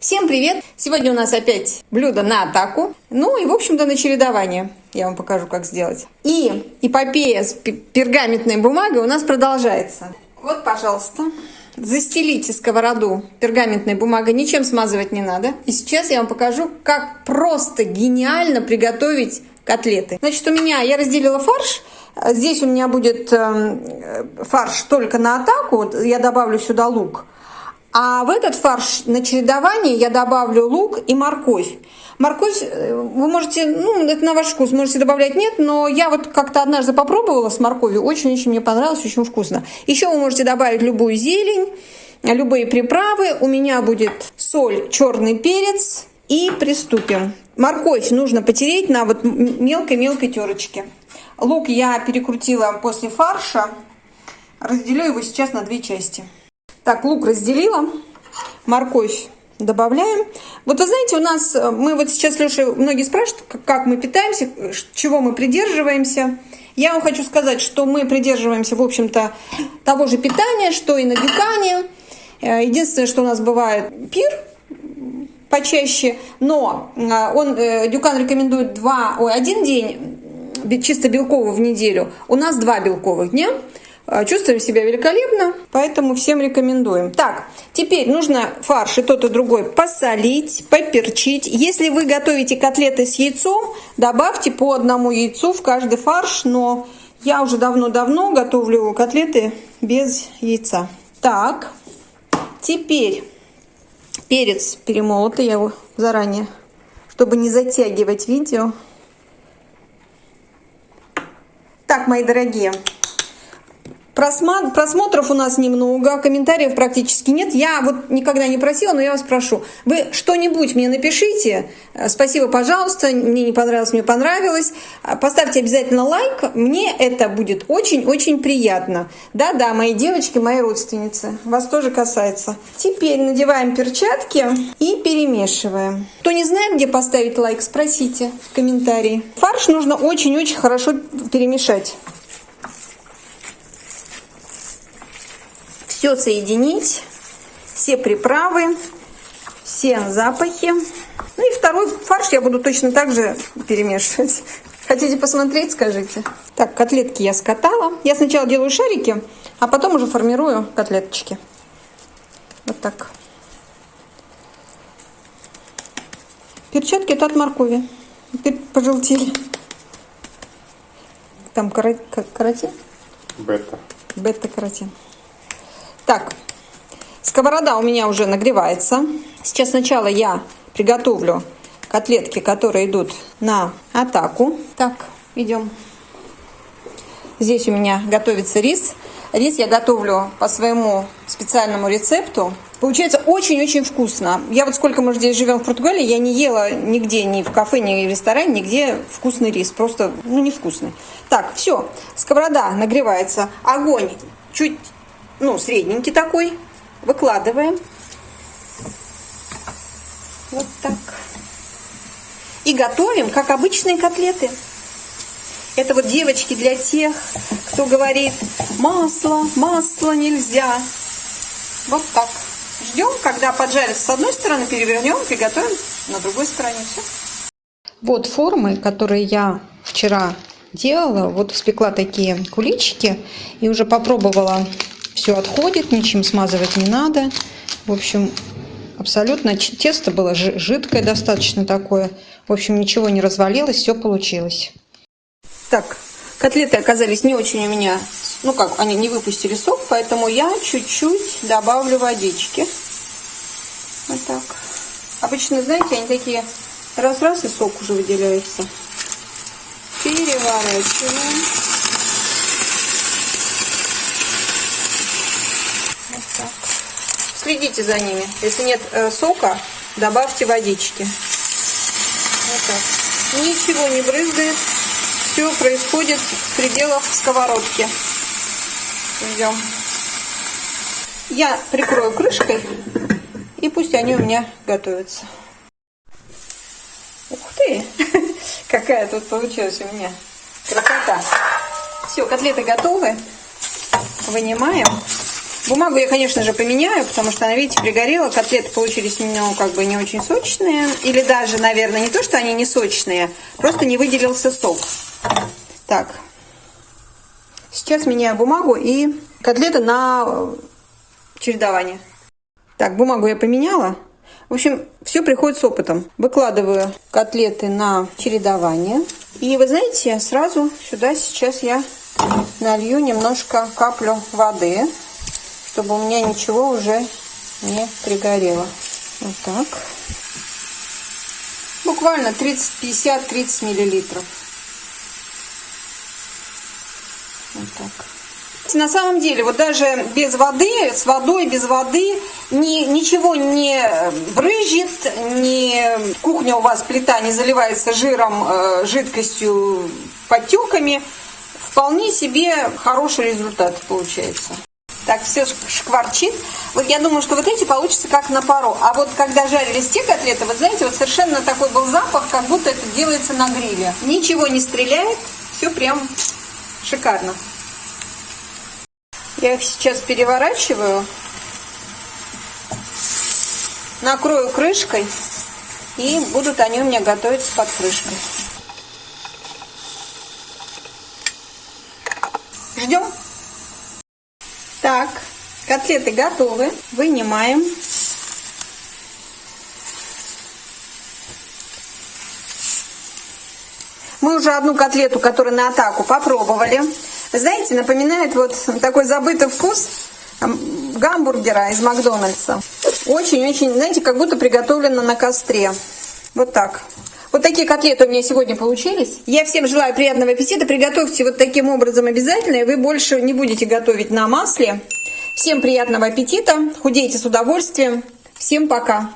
Всем привет! Сегодня у нас опять блюдо на атаку. Ну и, в общем-то, на чередование. Я вам покажу, как сделать. И эпопея с пергаментной бумагой у нас продолжается. Вот, пожалуйста, застелите сковороду пергаментной бумагой, ничем смазывать не надо. И сейчас я вам покажу, как просто гениально приготовить котлеты. Значит, у меня, я разделила фарш. Здесь у меня будет эм, фарш только на атаку. Я добавлю сюда лук. А в этот фарш на чередование я добавлю лук и морковь. Морковь э, вы можете, ну, это на ваш вкус, можете добавлять нет, но я вот как-то однажды попробовала с морковью, очень-очень мне понравилось, очень вкусно. Еще вы можете добавить любую зелень, любые приправы. У меня будет соль, черный перец и приступим. Морковь нужно потереть на вот мелкой-мелкой терочке. Лук я перекрутила после фарша. Разделю его сейчас на две части. Так, лук разделила, морковь добавляем. Вот вы знаете, у нас, э, мы вот сейчас, Леша, многие спрашивают, как мы питаемся, чего мы придерживаемся. Я вам хочу сказать, что мы придерживаемся, в общем-то, того же питания, что и на Дюкане. Э, единственное, что у нас бывает пир почаще, но э, он, Дюкан рекомендует два, ой, один день чисто белкового в неделю. У нас два белковых дня. А, чувствуем себя великолепно, поэтому всем рекомендуем. Так, теперь нужно фарш и тот и другой посолить, поперчить. Если вы готовите котлеты с яйцом, добавьте по одному яйцу в каждый фарш, но я уже давно-давно готовлю котлеты без яйца. Так, теперь перец перемолотый, я его заранее, чтобы не затягивать видео. Так, мои дорогие, Просмотров у нас немного, комментариев практически нет. Я вот никогда не просила, но я вас прошу. Вы что-нибудь мне напишите. Э, спасибо, пожалуйста. Мне не понравилось, мне понравилось. Э, поставьте обязательно лайк. Мне это будет очень-очень приятно. Да-да, мои девочки, мои родственницы. Вас тоже касается. Теперь надеваем перчатки и перемешиваем. Кто не знает, где поставить лайк, спросите в комментарии. Фарш нужно очень-очень хорошо перемешать. Все соединить, все приправы, все запахи. Ну и второй фарш я буду точно так же перемешивать. Хотите посмотреть, скажите. Так, котлетки я скатала. Я сначала делаю шарики, а потом уже формирую котлеточки. Вот так. Перчатки это от моркови. Теперь пожелтели. Там каротин? Бета. Бета-каротин. Так, сковорода у меня уже нагревается. Сейчас сначала я приготовлю котлетки, которые идут на атаку. Так, идем. Здесь у меня готовится рис. Рис я готовлю по своему специальному рецепту. Получается очень-очень вкусно. Я вот сколько мы здесь живем в Португалии, я не ела нигде, ни в кафе, ни в ресторане, нигде вкусный рис. Просто, ну, невкусный. Так, все. Сковорода нагревается. Огонь чуть ну, средненький такой. Выкладываем. Вот так. И готовим, как обычные котлеты. Это вот, девочки, для тех, кто говорит, масло, масло нельзя. Вот так. Ждем, когда поджарится с одной стороны, перевернем, приготовим на другой стороне. Все. Вот формы, которые я вчера делала. Вот испекла такие куличики и уже попробовала все отходит, ничем смазывать не надо. В общем, абсолютно тесто было жидкое достаточно такое. В общем, ничего не развалилось, все получилось. Так, котлеты оказались не очень у меня, ну как, они не выпустили сок, поэтому я чуть-чуть добавлю водички. Вот так. Обычно, знаете, они такие раз-раз и сок уже выделяется. Переворачиваем. Следите за ними. Если нет э, сока, добавьте водички. Вот так. Ничего не брызгает. Все происходит в пределах сковородки. Идем. Я прикрою крышкой, и пусть они у меня готовятся. Ух ты! Какая тут получилась у меня красота. Все, котлеты готовы. Вынимаем. Бумагу я, конечно же, поменяю, потому что она, видите, пригорела. Котлеты получились ну, как бы не очень сочные. Или даже, наверное, не то, что они не сочные, просто не выделился сок. Так. Сейчас меняю бумагу и котлеты на чередование. Так, бумагу я поменяла. В общем, все приходит с опытом. Выкладываю котлеты на чередование. И вы знаете, сразу сюда сейчас я налью немножко каплю воды чтобы у меня ничего уже не пригорело. Вот так. Буквально 30, 50, 30 миллилитров. Вот так. На самом деле, вот даже без воды, с водой, без воды, ни, ничего не брызжет, ни, кухня у вас, плита не заливается жиром, э, жидкостью, подтеками. Вполне себе хороший результат получается так все шкварчит. Вот я думаю, что вот эти получится как на пару. А вот когда жарились те котлеты, вот знаете, вот совершенно такой был запах, как будто это делается на гриле. Ничего не стреляет, все прям шикарно. Я их сейчас переворачиваю, накрою крышкой, и будут они у меня готовиться под крышкой. Ждем. Так, котлеты готовы. Вынимаем. Мы уже одну котлету, которая на атаку, попробовали. знаете, напоминает вот такой забытый вкус гамбургера из Макдональдса. Очень-очень, знаете, как будто приготовлено на костре. Вот так. Такие котлеты у меня сегодня получились. Я всем желаю приятного аппетита. Приготовьте вот таким образом обязательно, и вы больше не будете готовить на масле. Всем приятного аппетита. Худейте с удовольствием. Всем пока.